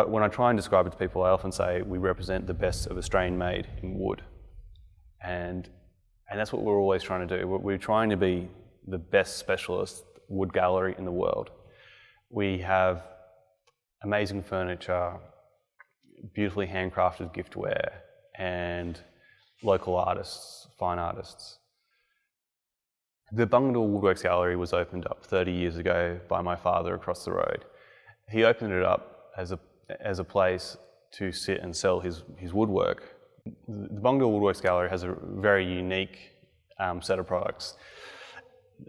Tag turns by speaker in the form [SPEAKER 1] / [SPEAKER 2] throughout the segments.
[SPEAKER 1] I, when I try and describe it to people, I often say we represent the best of Australian made in wood. And, and that's what we're always trying to do. We're, we're trying to be the best specialist wood gallery in the world. We have amazing furniture, beautifully handcrafted giftware, and local artists, fine artists. The Bungendore Woodworks Gallery was opened up 30 years ago by my father across the road. He opened it up as a, as a place to sit and sell his, his woodwork. The Bungendore Woodworks Gallery has a very unique um, set of products.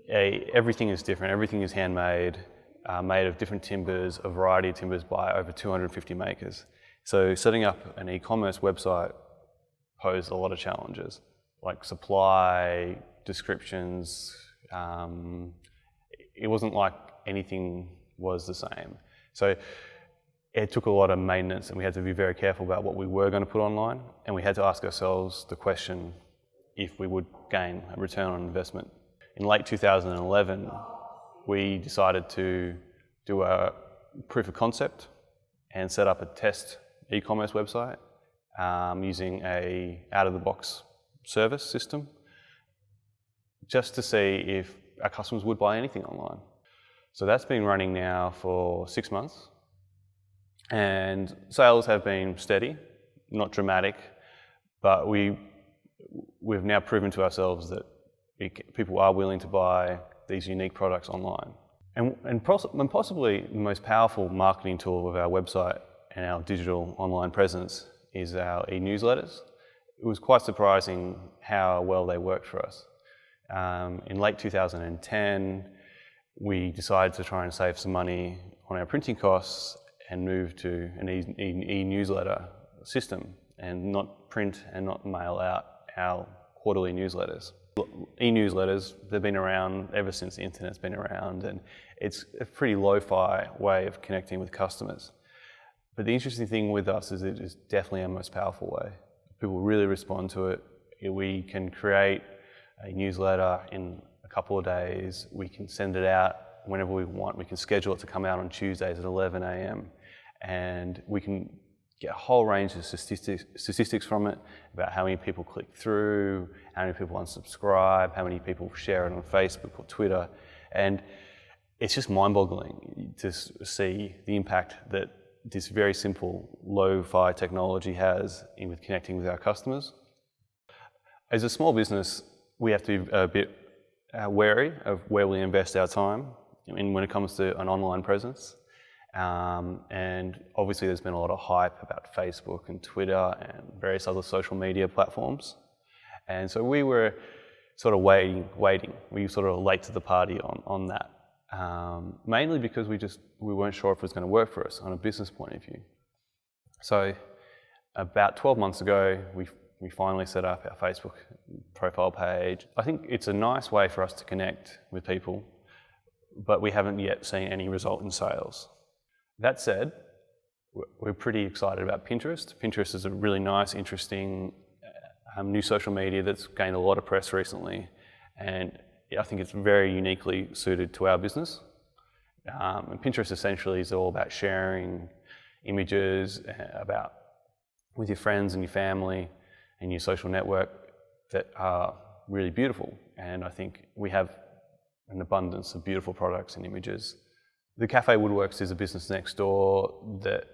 [SPEAKER 1] A, everything is different, everything is handmade, uh, made of different timbers, a variety of timbers by over 250 makers. So setting up an e-commerce website posed a lot of challenges, like supply, descriptions. Um, it wasn't like anything was the same. So it took a lot of maintenance and we had to be very careful about what we were going to put online and we had to ask ourselves the question if we would gain a return on investment. In late 2011, we decided to do a proof of concept and set up a test e-commerce website um, using a out-of-the-box service system just to see if our customers would buy anything online. So that's been running now for six months and sales have been steady, not dramatic, but we, we've now proven to ourselves that people are willing to buy these unique products online. And, and, and possibly the most powerful marketing tool of our website and our digital online presence is our e-newsletters. It was quite surprising how well they worked for us. Um, in late 2010, we decided to try and save some money on our printing costs and move to an e-newsletter e system and not print and not mail out our quarterly newsletters. E-newsletters, they've been around ever since the internet's been around and it's a pretty lo-fi way of connecting with customers. But the interesting thing with us is it is definitely our most powerful way. People really respond to it. We can create a newsletter in a couple of days. We can send it out whenever we want. We can schedule it to come out on Tuesdays at 11 a.m. And we can get a whole range of statistics, statistics from it about how many people click through, how many people unsubscribe, how many people share it on Facebook or Twitter. And it's just mind-boggling to see the impact that this very simple lo-fi technology has in with connecting with our customers. As a small business, we have to be a bit uh, wary of where we invest our time in when it comes to an online presence. Um, and obviously there's been a lot of hype about Facebook and Twitter and various other social media platforms. And so we were sort of waiting, waiting. We were sort of late to the party on, on that um, mainly because we just we weren't sure if it was going to work for us on a business point of view. So about 12 months ago, we, we finally set up our Facebook profile page. I think it's a nice way for us to connect with people, but we haven't yet seen any result in sales. That said, we're pretty excited about Pinterest. Pinterest is a really nice, interesting um, new social media that's gained a lot of press recently. And I think it's very uniquely suited to our business. Um, and Pinterest essentially is all about sharing images uh, about with your friends and your family and your social network that are really beautiful. And I think we have an abundance of beautiful products and images. The Cafe Woodworks is a business next door that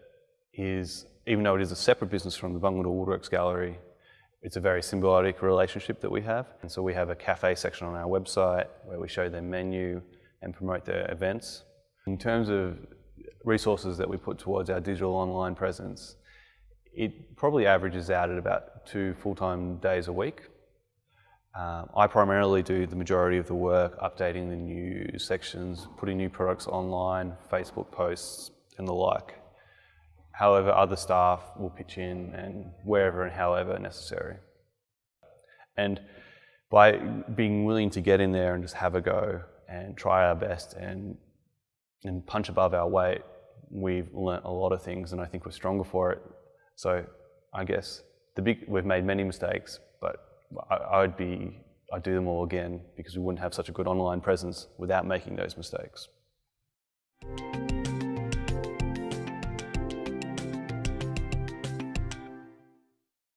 [SPEAKER 1] is, even though it is a separate business from the Bungendore Woodworks Gallery, it's a very symbiotic relationship that we have. And so we have a cafe section on our website where we show their menu and promote their events. In terms of resources that we put towards our digital online presence, it probably averages out at about two full-time days a week. Um, I primarily do the majority of the work, updating the news sections, putting new products online, Facebook posts and the like. However, other staff will pitch in and wherever and however necessary. And by being willing to get in there and just have a go and try our best and, and punch above our weight, we've learnt a lot of things and I think we're stronger for it. So I guess the big, we've made many mistakes, but I, I would be I'd do them all again because we wouldn't have such a good online presence without making those mistakes.